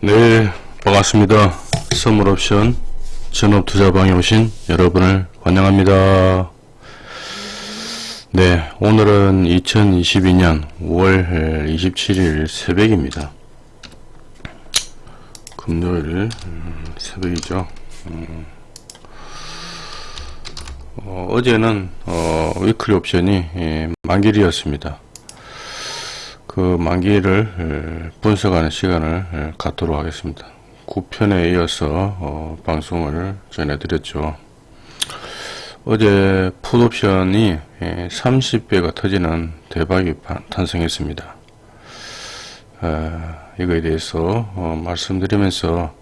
네, 반갑습니다. 선물옵션 전업투자방에 오신 여러분을 환영합니다. 네, 오늘은 2022년 5월 27일 새벽입니다. 금요일 음, 새벽이죠. 음, 어, 제는 어, 위클리 옵션이 예, 만길이었습니다. 그 만기를 분석하는 시간을 갖도록 하겠습니다. 9편에 이어서 어, 방송을 전해드렸죠. 어제 풋옵션이 30배가 터지는 대박이 탄생했습니다. 어, 이거에 대해서 어, 말씀드리면서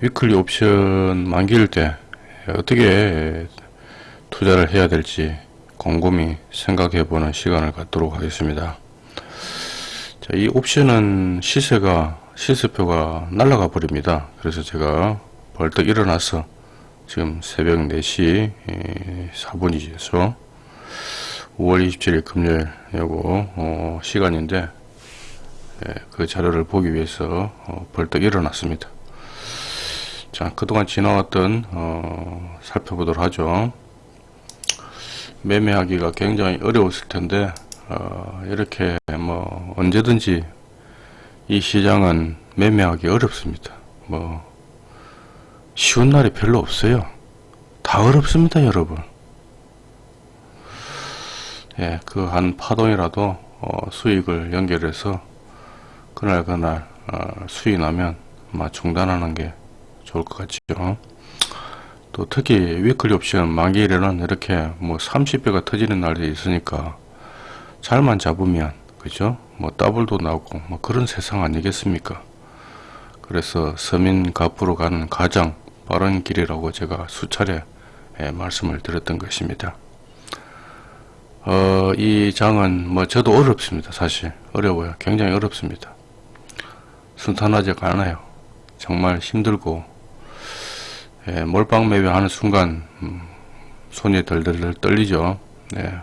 위클리 옵션 만기일 때 어떻게 투자를 해야 될지 곰곰이 생각해 보는 시간을 갖도록 하겠습니다. 자, 이 옵션은 시세가 시세표가 날아가 버립니다. 그래서 제가 벌떡 일어나서 지금 새벽 4시 4분이죠. 5월 27일 금요일 요거 어, 시간인데 예, 그 자료를 보기 위해서 어, 벌떡 일어났습니다. 자 그동안 지나왔던 어, 살펴보도록 하죠. 매매하기가 굉장히 어려웠을 텐데 어, 이렇게 뭐 언제든지 이 시장은 매매하기 어렵습니다. 뭐 쉬운 날이 별로 없어요. 다 어렵습니다, 여러분. 예, 그 한 파동이라도 어, 수익을 연결해서 그날 그날 어, 수익 나면 중단하는 게 좋을 것 같죠. 또 특히 위클리 옵션 만기일에는 이렇게 뭐 30배가 터지는 날이 있으니까 잘만 잡으면 그죠? 뭐 더블도 나오고 뭐 그런 세상 아니겠습니까? 그래서 서민 갑부로 가는 가장 빠른 길이라고 제가 수차례 예, 말씀을 드렸던 것입니다. 어, 이 장은 뭐 저도 어렵습니다 사실. 어려워요. 굉장히 어렵습니다. 순탄하지가 않아요. 정말 힘들고 예, 몰빵 매매하는 순간 음, 손이 덜덜 떨리죠. 네.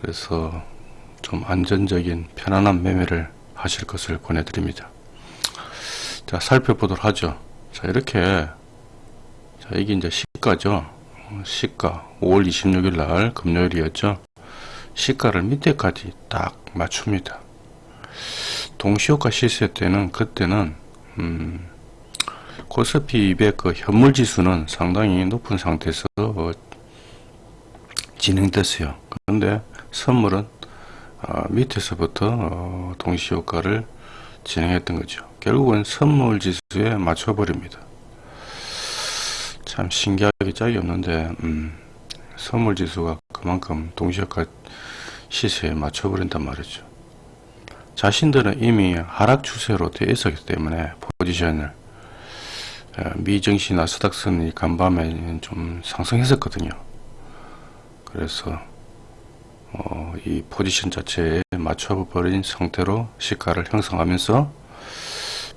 그래서 좀 안전적인 편안한 매매를 하실 것을 권해드립니다. 자 살펴보도록 하죠. 자 이렇게 자 이게 이제 시가죠. 시가 5월 26일 날 금요일이었죠. 시가를 밑에까지 딱 맞춥니다. 동시효과 시세 때는 그때는 음, 코스피 200 그 현물지수는 상당히 높은 상태에서 어, 진행됐어요. 그런데 선물은 어, 밑에서부터 어, 동시효과를 진행했던 거죠. 결국은 선물 지수에 맞춰버립니다. 참 신기하게 짝이 없는데 음, 선물 지수가 그만큼 동시효과 시세에 맞춰버린단 말이죠. 자신들은 이미 하락 추세로 되어 있었기 때문에 포지션을 어, 미증시 나 스닥선이 간밤에 좀 상승했었거든요. 그래서 어, 이 포지션 자체에 맞춰버린 상태로 시가를 형성하면서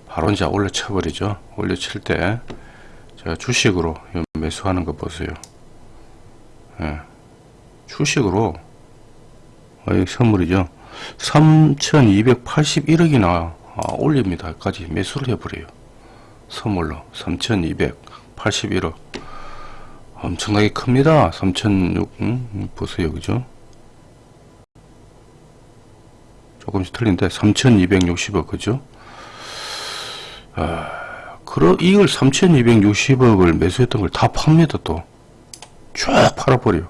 바로 이제 올려쳐 버리죠. 올려칠 때 제가 주식으로 매수하는 거 보세요. 예. 주식으로 어, 이 선물이죠. 3281억이나 아, 올립니다까지 매수를 해버려요. 선물로 3281억 엄청나게 큽니다. 3006 음, 보세요 그죠? 조금씩 틀린데 3260억 그죠? 아, 그러 이걸 3260억을 매수했던 걸 다 팝니다 또쫙 팔아버려.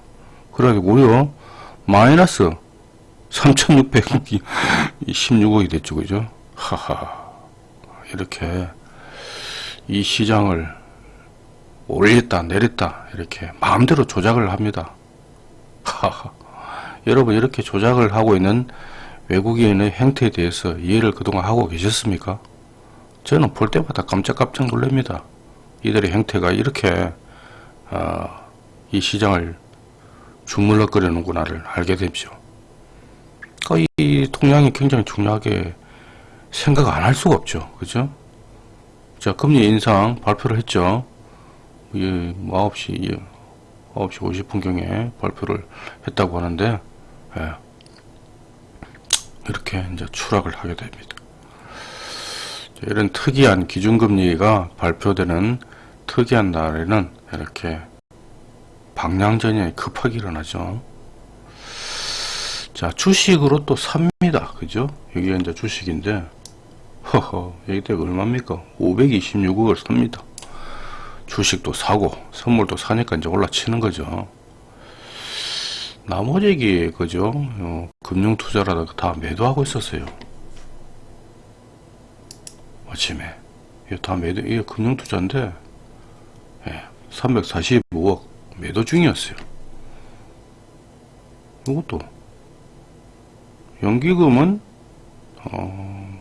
그러게 무려 마이너스 3616억이 됐죠 그죠? 하하. 이렇게 이 시장을 올렸다 내렸다 이렇게 마음대로 조작을 합니다 여러분 이렇게 조작을 하고 있는 외국인의 행태에 대해서 이해를 그동안 하고 계셨습니까? 저는 볼 때마다 깜짝깜짝 놀랍니다. 이들의 행태가 이렇게 어, 이 시장을 주물럭거리는구나를 알게 되죠. 이 통양이 굉장히 중요하게 생각 안 할 수가 없죠. 그죠? 자, 금리 인상 발표를 했죠. 예, 뭐 9시, 예, 9시 50분경에 발표를 했다고 하는데, 예. 이렇게 이제 추락을 하게 됩니다. 이런 특이한 기준금리가 발표되는 특이한 날에는 이렇게 방향전이 급하게 일어나죠. 자, 주식으로 또 삽니다. 그죠? 여기가 이제 주식인데, 허허, 여기가 얼마입니까? 526억을 삽니다. 주식도 사고, 선물도 사니까 이제 올라치는 거죠. 나머지, 그죠? 어, 금융 투자라다가 다 매도하고 있었어요. 아침에. 이거 다 매도, 이게 금융 투자인데, 예, 345억 매도 중이었어요. 이것도 연기금은 어,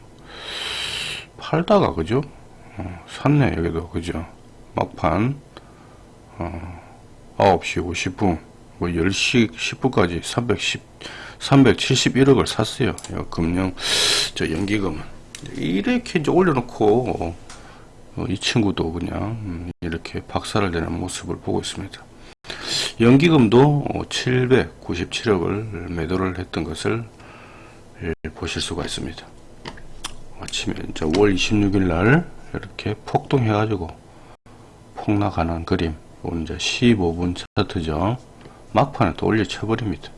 팔다가 그죠? 어, 샀네 여기도 그죠? 막판 어, 9시 50분 뭐 10시 10분까지 310 371억을 샀어요. 금융 저 연기금은 이렇게 이제 올려놓고 어, 이 친구도 그냥 음, 이렇게 박살을 내는 모습을 보고 있습니다. 연기금도 797억을 매도를 했던 것을 보실 수가 있습니다. 아침에 이제 5월 26일 날 이렇게 폭동해 가지고 폭락하는 그림 이제 15분 차트죠. 막판에 또 올려 쳐 버립니다.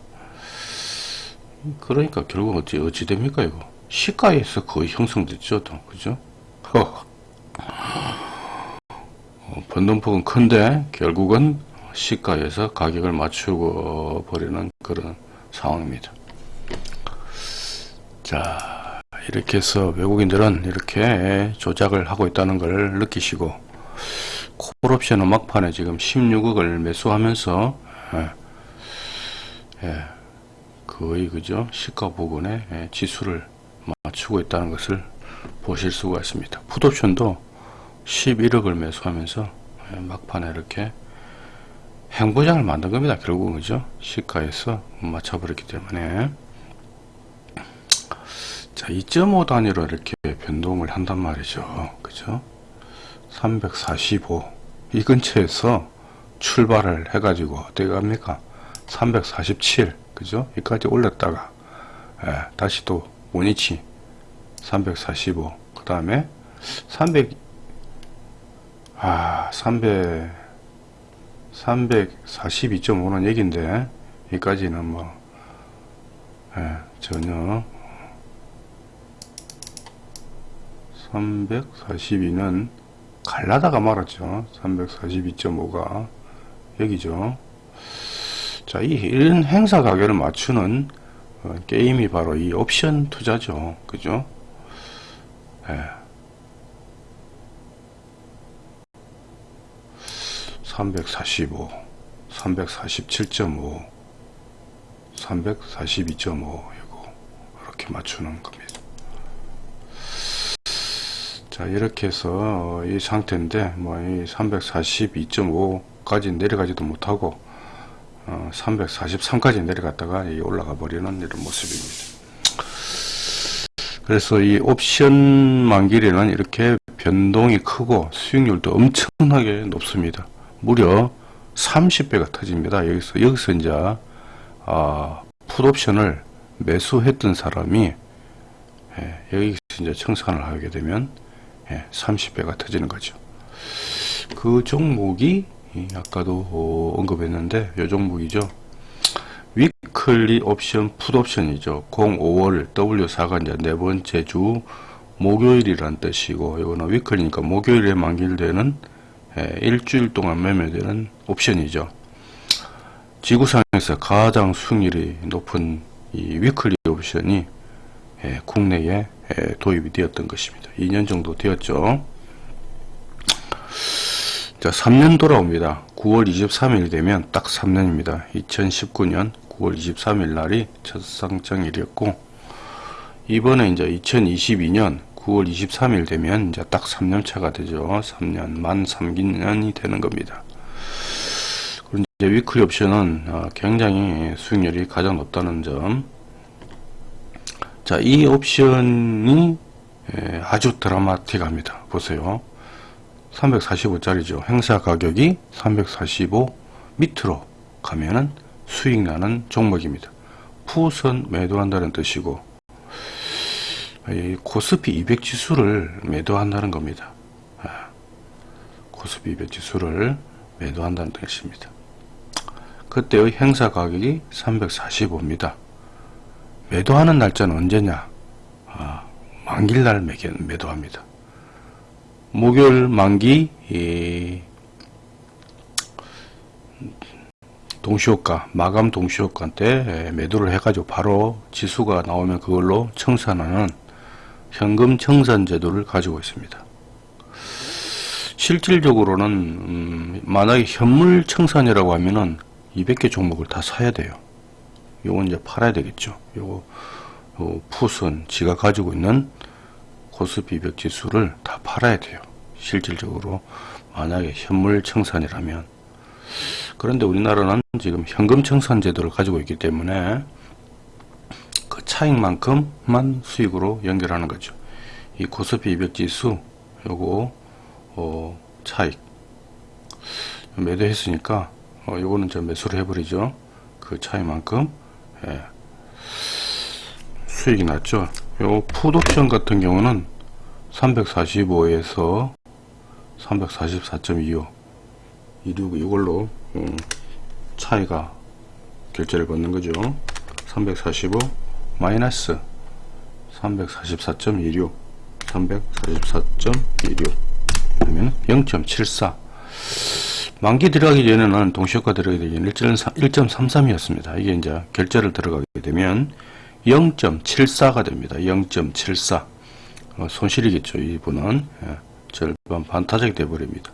그러니까 결국 어찌 어찌 됩니까 이거 시가에서 거의 형성됐죠, 또 그죠? 어, 변동폭은 큰데 결국은 시가에서 가격을 맞추고 버리는 그런 상황입니다. 자, 이렇게 해서 외국인들은 이렇게 조작을 하고 있다는 걸 느끼시고 콜옵션은 막판에 지금 16억을 매수하면서 예, 예, 거의 그죠 시가 부근에 예, 지수를 맞추고 있다는 것을 보실 수가 있습니다. 풋옵션도 11억을 매수하면서 예, 막판에 이렇게 행보장을 만든 겁니다. 결국은 그죠? 시가에서 맞춰버렸기 때문에 자, 2.5 단위로 이렇게 변동을 한단 말이죠. 그죠? 345. 이 근처에서 출발을 해가지고, 어떻게 갑니까? 347. 그죠? 여기까지 올렸다가, 예, 다시 또, 원위치. 345. 그 다음에, 300, 아, 300, 342.5는 얘긴데, 여기까지는 뭐, 예, 전혀 342는 갈라다가 말았죠. 342.5가 여기죠. 자, 이 이런 행사 가격을 맞추는 어, 게임이 바로 이 옵션 투자죠. 그죠? 예. 345, 347.5, 342.5 이거 이렇게 맞추는 겁니다. 자 이렇게 해서 이 상태인데 뭐이 342.5 까지 내려가지도 못하고 어, 343까지 내려갔다가 올라가 버리는 이런 모습입니다. 그래서 이 옵션 만기에는 이렇게 변동이 크고 수익률도 엄청나게 높습니다. 무려 30배가 터집니다. 여기서 여기서 이제 아, 풋옵션을 매수했던 사람이 예, 여기서 이제 청산을 하게 되면 30배가 예, 터지는 거죠. 그 종목이 아까도 언급했는데 이 종목이죠. weekly 옵션 풋옵션이죠. 05월 W4가 이제 네 번째 주 목요일이란 뜻이고 이거는 weekly니까 목요일에 만기되는 예, 일주일 동안 매매되는 옵션이죠. 지구상에서 가장 수익률이 높은 이 weekly 옵션이 예, 국내에 예, 도입이 되었던 것입니다. 2년 정도 되었죠. 자, 3년 돌아옵니다. 9월 23일 되면 딱 3년입니다. 2019년 9월 23일 날이 첫 상장일이었고, 이번에 이제 2022년 9월 23일 되면 이제 딱 3년 차가 되죠. 3년, 만 3기년이 되는 겁니다. 그리고 이제 위클리 옵션은 어, 굉장히 수익률이 가장 높다는 점, 자, 이 옵션이 아주 드라마틱합니다. 보세요. 345짜리죠. 행사 가격이 345 밑으로 가면은 수익 나는 종목입니다. 푸선 매도한다는 뜻이고 이 코스피 200 지수를 매도한다는 겁니다. 아, 코스피 200 지수를 매도한다는 뜻입니다. 그때의 행사 가격이 345입니다. 매도하는 날짜는 언제냐? 아, 만기날 매도합니다. 목요일 만기 이, 동시효과 마감 동시효과 때 매도를 해가지고 바로 지수가 나오면 그걸로 청산하는 현금 청산 제도를 가지고 있습니다. 실질적으로는 음, 만약에 현물 청산이라고 하면은 200개 종목을 다 사야 돼요. 요건 이제 팔아야 되겠죠. 요거 요 풋은 지가 가지고 있는 코스피 200 지수를 다 팔아야 돼요. 실질적으로 만약에 현물 청산이라면 그런데 우리나라는 지금 현금 청산 제도를 가지고 있기 때문에 그 차익만큼만 수익으로 연결하는 거죠. 이 코스피 200 지수 요거 어, 차익 매도했으니까 어, 요거는 저 매수를 해버리죠. 그 차이만큼 예. 수익이 났죠. 요 풋옵션 같은 경우는 345에서 344.25 이륙 이걸로 음, 차이가 결제를 받는 거죠. 345 마이너스 344.26 344.26 그러면 0.74 만기 들어가기 전에는 동시효과 들어가기 전에 1.33이었습니다. 이게 이제 결제를 들어가게 되면 0.74가 됩니다. 0.74 어, 손실이겠죠. 이분은 예, 절반 반타작이 되어버립니다.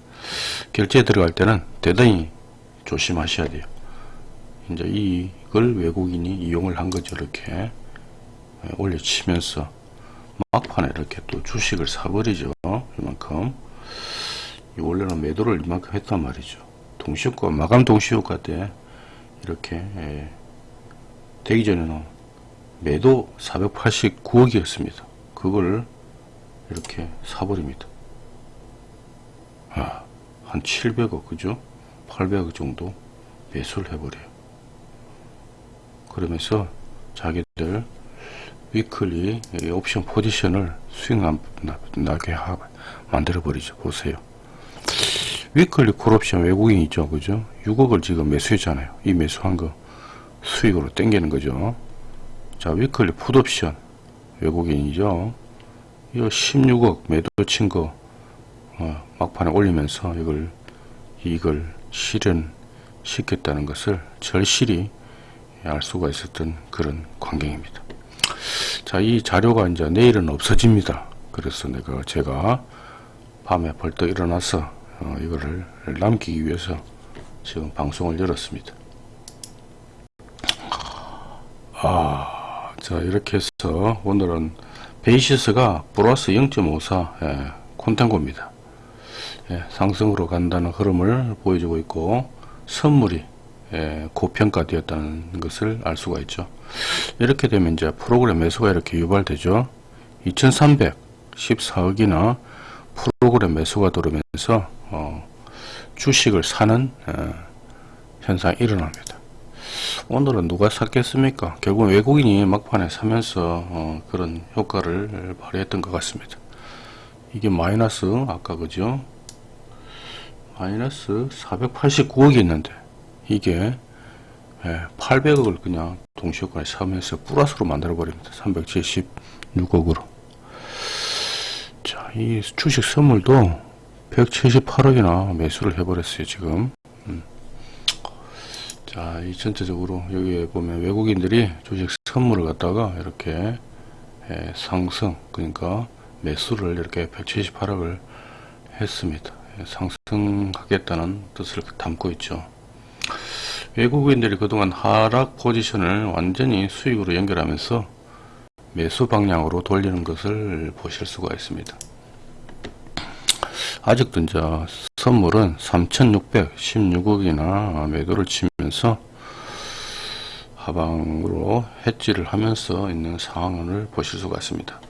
결제 들어갈 때는 대단히 조심하셔야 돼요. 이제 이걸 외국인이 이용을 한 거죠. 이렇게 예, 올려치면서 막판에 이렇게 또 주식을 사버리죠. 이만큼 원래는 매도를 이만큼 했단 말이죠. 동시효과 마감 동시효과 때 이렇게 예, 되기 전에는 매도 489억이었습니다. 그걸 이렇게 사버립니다. 아, 한 700억 그죠? 800억 정도 매수를 해버려요. 그러면서 자기들 weekly 옵션 포지션을 수익 나게 만들어 버리죠. 보세요. weekly 콜옵션 외국인이죠. 그죠? 6억을 지금 매수했잖아요. 이 매수한 거 수익으로 땡기는 거죠. 자, weekly 풋옵션 외국인이죠. 이거 16억 매도 친거 어, 막판에 올리면서 이걸 이걸 실현시켰다는 것을 절실히 알 수가 있었던 그런 광경입니다. 자, 이 자료가 이제 내일은 없어집니다. 그래서 내가 제가 밤에 벌떡 일어나서 어, 이거를 남기기 위해서 지금 방송을 열었습니다. 아, 자 이렇게 해서 오늘은 베이시스가 플러스 0.54 예, 콘텐고입니다. 예, 상승으로 간다는 흐름을 보여주고 있고 선물이 예, 고평가되었다는 것을 알 수가 있죠. 이렇게 되면 이제 프로그램 매수가 이렇게 유발되죠. 2314억이나 프로그램 매수가 들어오면서 어, 주식을 사는 어, 현상이 일어납니다. 오늘은 누가 샀겠습니까? 결국 외국인이 막판에 사면서 어, 그런 효과를 발휘했던 것 같습니다. 이게 마이너스 아까 그죠? 마이너스 489억이 있는데 이게 예, 800억을 그냥 동시효과에 사면서 플러스로 만들어 버립니다. 376억으로. 자, 이 주식 선물도 178억이나 매수를 해버렸어요, 지금. 음. 자, 이 전체적으로 여기에 보면 외국인들이 주식 선물을 갖다가 이렇게 예, 상승, 그러니까 매수를 이렇게 178억을 했습니다. 예, 상승하겠다는 뜻을 담고 있죠. 외국인들이 그동안 하락 포지션을 완전히 수익으로 연결하면서 매수 방향으로 돌리는 것을 보실 수가 있습니다. 아직도 이제 선물은 3616억이나 매도를 치면서 하방으로 해지를 하면서 있는 상황을 보실 수가 있습니다.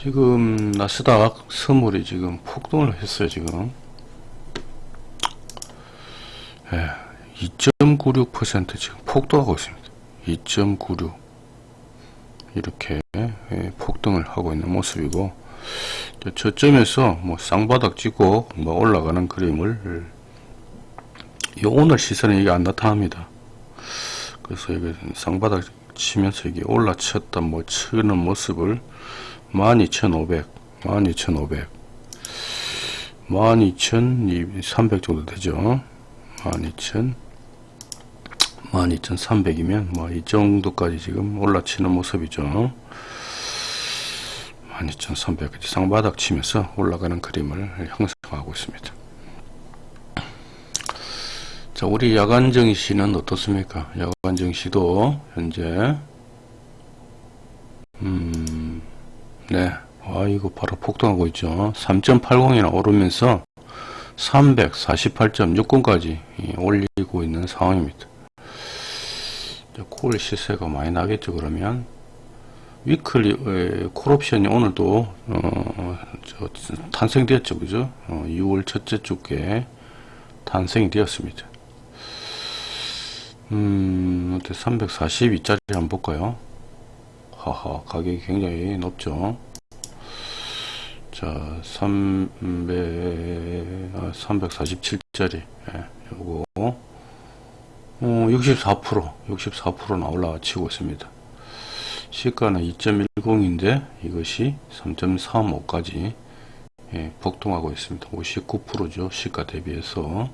지금 나스닥 선물이 지금 폭등을 했어요 지금. 예, 2.96% 지금 폭등하고 있습니다. 2.96 이렇게 예, 폭등을 하고 있는 모습이고 저점에서 뭐 쌍바닥 찍고 뭐 올라가는 그림을 요 오늘 시선에 이게 안 나타납니다. 그래서 이게 쌍바닥 치면서 이게 올라쳤다 뭐 치는 모습을 12,500 12,500 12,300 정도 되죠. 12,000 12,300이면 뭐 이 정도까지 지금 올라치는 모습이죠. 12,300 쌍바닥 치면서 올라가는 그림을 형성하고 있습니다. 자, 우리 야간 증시는 어떻습니까? 야간 증시도 현재 음, 네. 아, 이거 바로 폭등하고 있죠. 3.80이나 오르면서 348.60까지 올리고 있는 상황입니다. 콜 시세가 많이 나겠죠, 그러면. 위클리, 콜옵션이 오늘도, 어, 저, 탄생되었죠, 그죠? 어, 6월 첫째 주께 탄생이 되었습니다. 음, 342짜리 한번 볼까요? 하하, 가격이 굉장히 높죠. 자, 300, 아, 347짜리, 예, 요거, 어, 64%, 64%나 올라 치고 있습니다. 시가는 2.10인데, 이것이 3.35까지, 예, 폭등하고 있습니다. 59%죠. 시가 대비해서.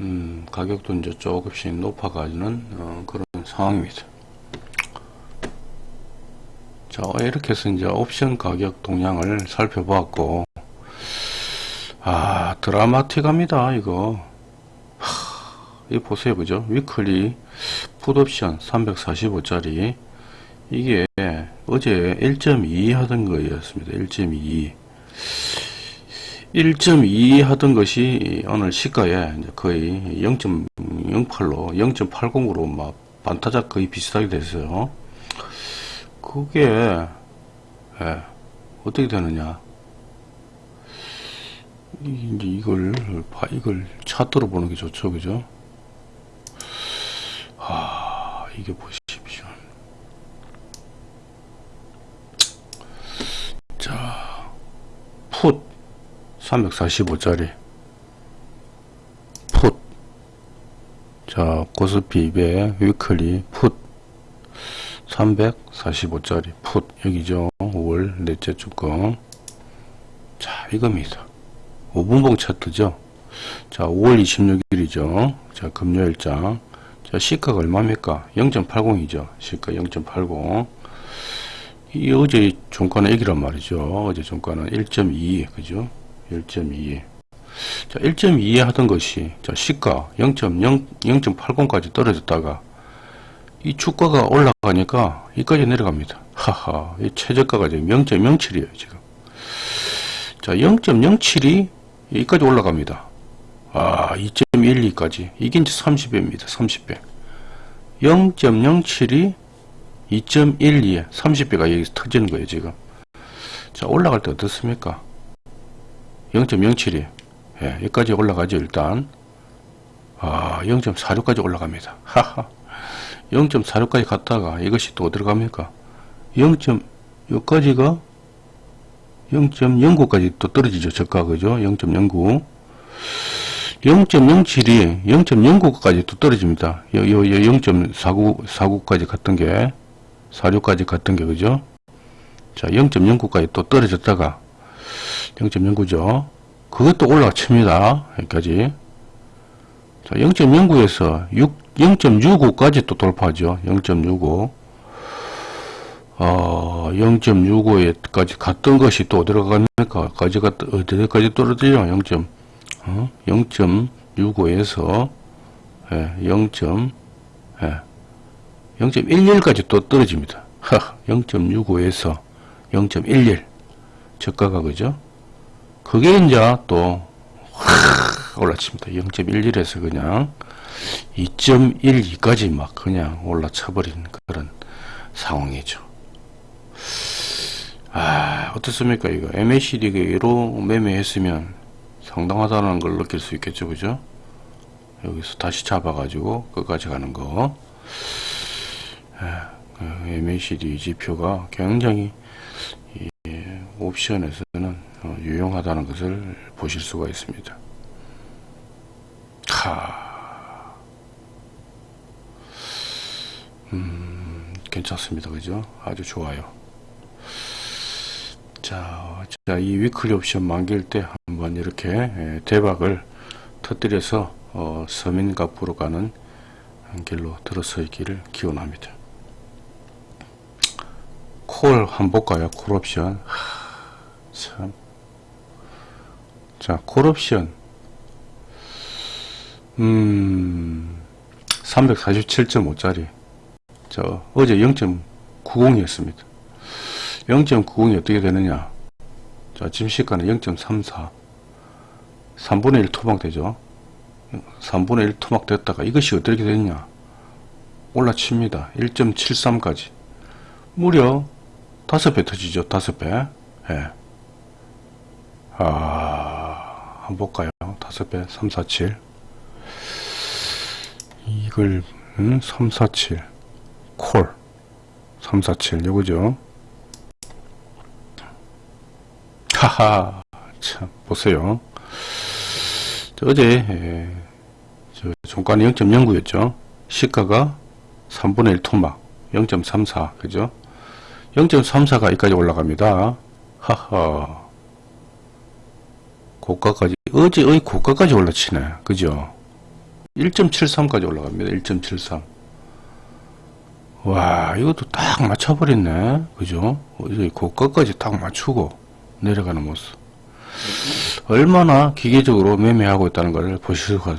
음, 가격도 이제 조금씩 높아가는 어, 그런 상황입니다. 자, 이렇게 해서 이제 옵션 가격 동향을 살펴보았고, 아, 드라마틱합니다, 이거. 하, 이 보세요, 그죠? 위클리 풋옵션 345짜리. 이게 어제 1.2 하던 거였습니다. 1.2. 1.2 하던 것이 오늘 시가에 거의 0.08로 0.80으로 막 반타작 거의 비슷하게 됐어요. 그게 예, 어떻게 되느냐? 이제 이걸 이걸 차트로 보는 게 좋죠, 그죠? 아 이게 보십시오. 자, 풋. 345짜리. 풋. 자, 코스피 200 위클리 풋. 345짜리 풋. 여기죠. 5월 넷째 주권 자 이겁니다 5분봉 차트죠? 자 5월 26일이죠? 자 금요일장. 자 시가가 얼마입니까 0.80이죠 시가 0.80 이 어제 종가는 여기란 말이죠 어제 종가는 1.2 그죠 1.2 자 1.2에 하던 것이 자 시가 0.0 0.80까지 떨어졌다가 이 주가가 올라가니까 이까지 내려갑니다. 하하, 이 최저가가 지금 0.07이에요, 지금. 자, 0.07이 여기까지 올라갑니다. 아, 2.12까지. 이게 이제 30배입니다. 30배. 0.07이 2.12에 30배가 여기서 터지는 거예요, 지금. 자, 올라갈 때 어떻습니까? 0.07이. 예, 여기까지 올라가죠, 일단. 아, 0.46까지 올라갑니다. 하하. 0.46까지 갔다가 이것이 또 어디로 갑니까? 0. 여기까지가 0.09까지 또 떨어지죠. 저가 그죠? 0.09 0.07이 0.09까지 또 떨어집니다. 요, 요, 요 0.49, 49까지 갔던 게 46까지 갔던 게 그죠? 자 0.09까지 또 떨어졌다가 0.09죠. 그것도 올라칩니다. 여기까지 자 0.09에서 6 0.65까지 또 돌파하죠. 0.65. 어, 0.65에까지 갔던 것이 또 어디로? 까지가, 어디까지 떨어져요? 0. 어? 0.65에서, 예, 0. 예, 0.11까지 또 떨어집니다. 0.65에서 0.11. 저가가 그죠? 그게 이제 또, 확 올라칩니다. 0.11에서 그냥, 2.12까지 막 그냥 올라쳐버린 그런 상황이죠. 아, 어떻습니까? 이거 MACD로 매매했으면 상당하다는 걸 느낄 수 있겠죠. 그죠? 여기서 다시 잡아 가지고 끝까지 가는 거. 아, 어, MACD 지표가 굉장히 이 옵션에서는 어, 유용하다는 것을 보실 수가 있습니다. 하, 음, 괜찮습니다. 그죠? 아주 좋아요. 자, 자, 이 위클리 옵션 만기일 때 한번 이렇게 예, 대박을 터뜨려서 어, 서민갑으로 가는 길로 들어서 있기를 기원합니다. 콜 한번 볼까요? 콜 옵션. 하, 참. 자, 콜 옵션. 음, 347.5짜리. 저, 어제 0.90이었습니다. 0.90이 어떻게 되느냐. 자, 지금 시가는 0.34. 3분의 1 토막 되죠. 3분의 1 토막 됐다가 이것이 어떻게 됐냐. 올라칩니다. 1.73까지. 무려 5배 터지죠. 5배. 예. 아, 한번 볼까요? 5배, 3, 4, 7. 이걸, 음, 3, 4, 7. 콜. 3, 4, 7. 요거죠. 하하. 참, 보세요. 저 어제, 예, 저 종가는 0.09였죠. 시가가 3분의 1 토막. 0.34. 그죠? 0.34가 여기까지 올라갑니다. 하하. 고가까지, 어제의 고가까지 올라치네. 그죠? 1.73까지 올라갑니다. 1.73. 와, 이것도 딱 맞춰버렸네. 그죠? 어제 고가까지 딱 맞추고 내려가는 모습. 얼마나 기계적으로 매매하고 있다는 걸 보실 수가,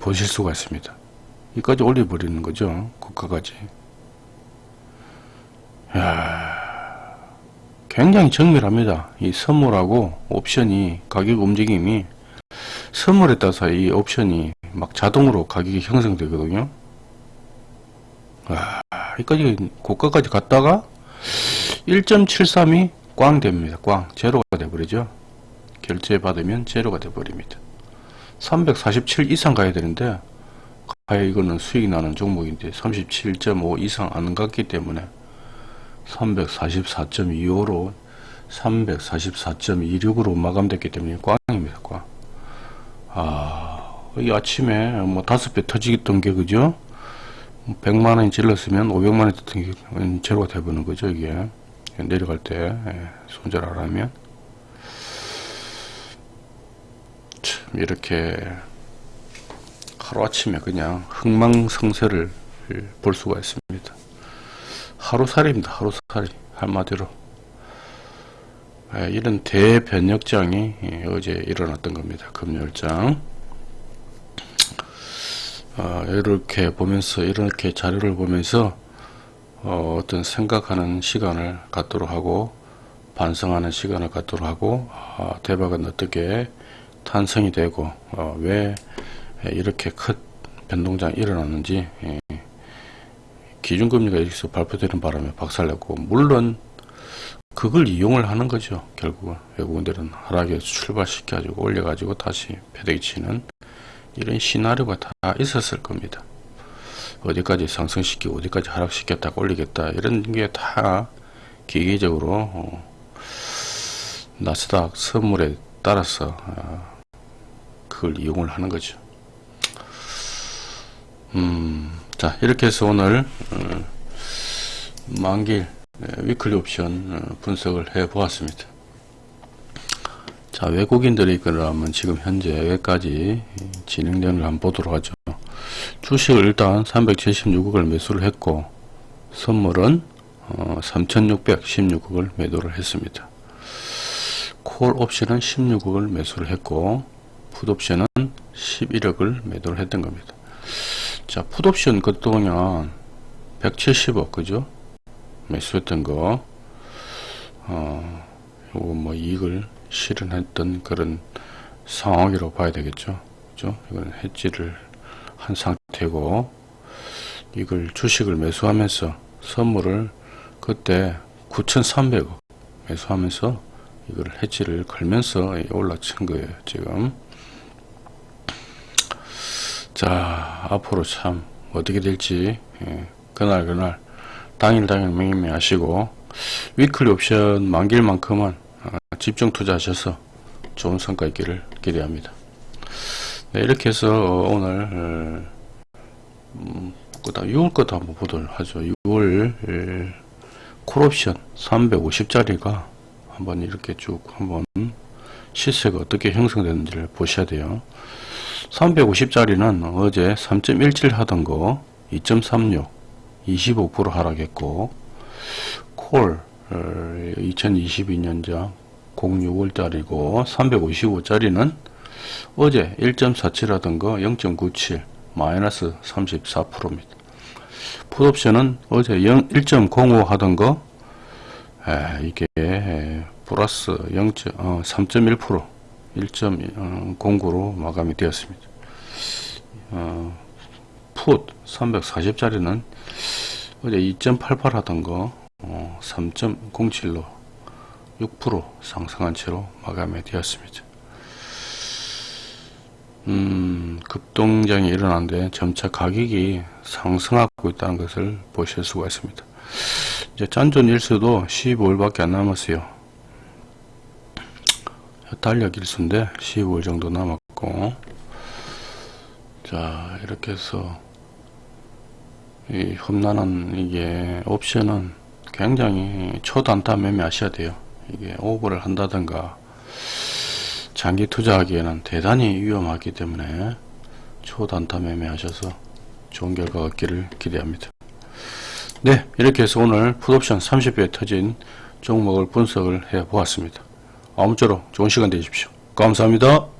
보실 수가 있습니다. 이까지 올려버리는 거죠. 고가까지. 야 굉장히 정밀합니다. 이 선물하고 옵션이 가격 움직임이 선물에 따라서 이 옵션이 막 자동으로 가격이 형성되거든요. 와, 여기까지 고가까지 갔다가 1.73이 꽝 됩니다. 꽝 제로가 돼버리죠. 결제 받으면 제로가 돼버립니다. 347 이상 가야 되는데 과연 이거는 수익이 나는 종목인데 37.5 이상 안 갔기 때문에 344.25로 344.26으로 마감됐기 때문에 꽝입니다. 꽝. 아, 이 아침에 뭐 다섯 배 터지겠던 게 그죠? 100만원이 질렀으면 500만원이 떴던 게 제로가 돼버는 거죠, 이게. 내려갈 때, 예, 손절하라면. 참, 이렇게 하루아침에 그냥 흥망성쇠를 볼 수가 있습니다. 하루살이입니다. 하루살이 한마디로 예, 이런 대변력장이 예, 어제 일어났던 겁니다. 금요일장 어, 이렇게 보면서 이렇게 자료를 보면서 어, 떤 생각하는 시간을 갖도록 하고 반성하는 시간을 갖도록 하고 어, 대박은 어떻게 탄생이 되고 어, 왜 이렇게 큰 변동장이 일어났는지 예, 기준금리가 여기서 발표되는 바람에 박살냈고 물론 그걸 이용을 하는 거죠. 결국은 외국인들은 하락에서 출발시켜 가지고 올려 가지고 다시 패대기 치는 이런 시나리오가 다 있었을 겁니다. 어디까지 상승시키고 어디까지 하락시켰다 올리겠다 이런 게 다 기계적으로 어, 나스닥 선물에 따라서 어, 그걸 이용을 하는 거죠. 음, 자 이렇게 해서 오늘 어, 만길 위클리 옵션 어, 분석을 해 보았습니다 자 외국인들의 그러면 지금 현재 여기까지 걸 한번 보도록 하죠 주식을 일단 376억을 매수를 했고 선물은 어, 3616억을 매도를 했습니다 콜 옵션은 16억을 매수를 했고 풋 옵션은 11억을 매도를 했던 겁니다 자, 풋 옵션 그동안 170억, 그죠? 매수했던 거, 어, 뭐 이익을 실현했던 그런 상황이라고 봐야 되겠죠. 그죠? 이건 해지를 한 상태고, 이걸 주식을 매수하면서 선물을 그때 9,300억 매수하면서 이걸 해지를 걸면서 올라친 거예요, 지금. 자 앞으로 참 어떻게 될지 예, 그날 그날 당일 당일 매매 하시고 위클리 옵션 만길 만큼은 어, 집중 투자하셔서 좋은 성과 있기를 기대합니다. 네, 이렇게 해서 오늘 음, 그다음 6월 것도 한번 보도록 하죠. 6월 콜옵션 350짜리가 한번 이렇게 쭉 한번 시세가 어떻게 형성되는지를 보셔야 돼요. 350짜리는 어제 3.17 하던 거 2.36 25% 하락했고 콜 2022년자 06월짜리고 355짜리는 어제 1.47 하던 거0.97 마이너스 34%입니다. 풋옵션은 어제 1.05 하던 거 에, 이게 에, 플러스 0. 어, 3.1% 1.09로 마감이 되었습니다. 어, 풋 340짜리는 어제 2.88 하던 거 어, 3.07로 6% 상승한 채로 마감이 되었습니다. 음, 급동장이 일어나는데 점차 가격이 상승하고 있다는 것을 보실 수가 있습니다. 이제 잔존 일수도 15일밖에 안 남았어요. 달력 일수인데 15일 정도 남았고 자 이렇게 해서 이 험난한 이게 옵션은 굉장히 초단타 매매하셔야 돼요. 이게 오버를 한다든가 장기 투자하기에는 대단히 위험하기 때문에 초단타 매매하셔서 좋은 결과 얻기를 기대합니다. 네 이렇게 해서 오늘 풋옵션 30회 터진 종목을 분석을 해 보았습니다. 아무쪼록 좋은 시간 되십시오. 감사합니다.